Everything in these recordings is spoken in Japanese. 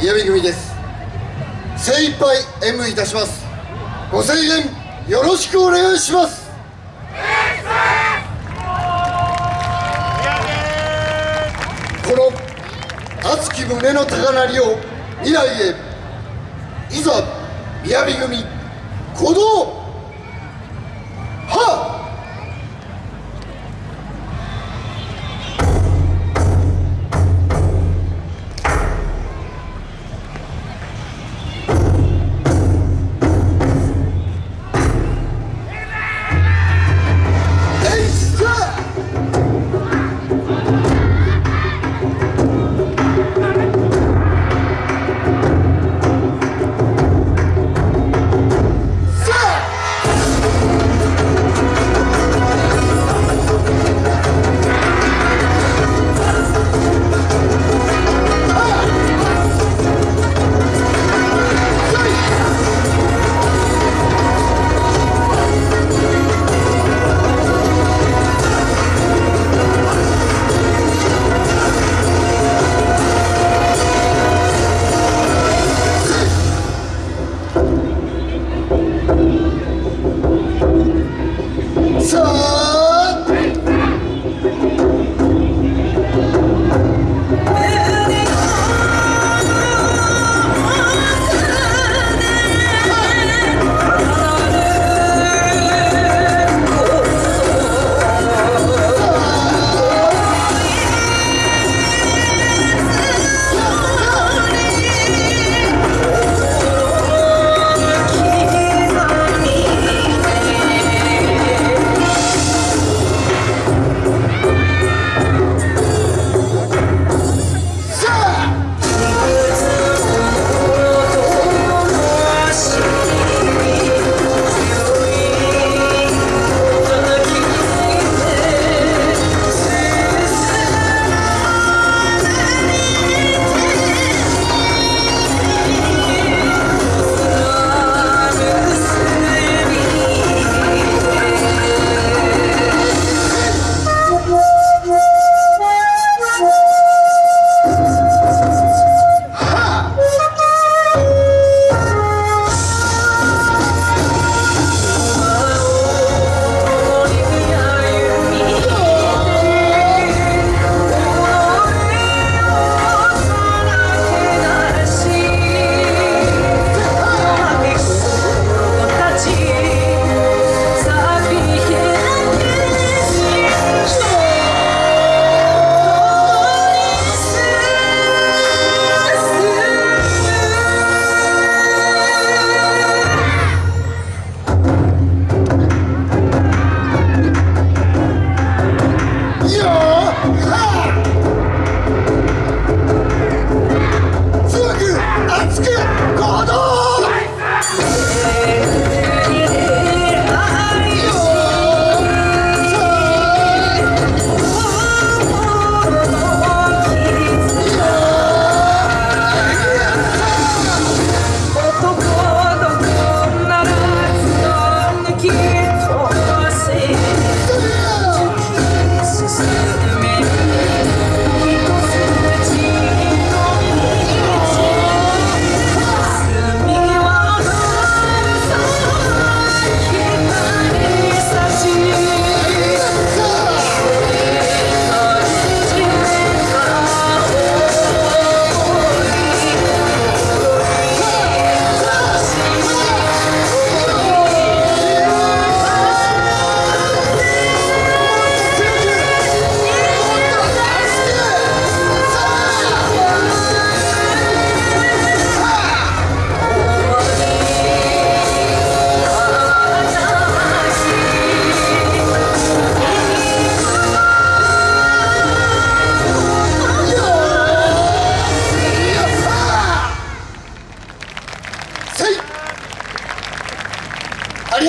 宮城組です。精一杯演舞いたします。ご声援よろしくお願いします。この熱き胸の高鳴りを未来へいざ雅組鼓動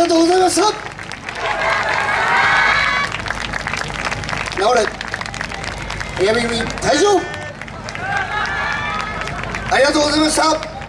がとうございました直れ。宮城組退場。ありがとうございました。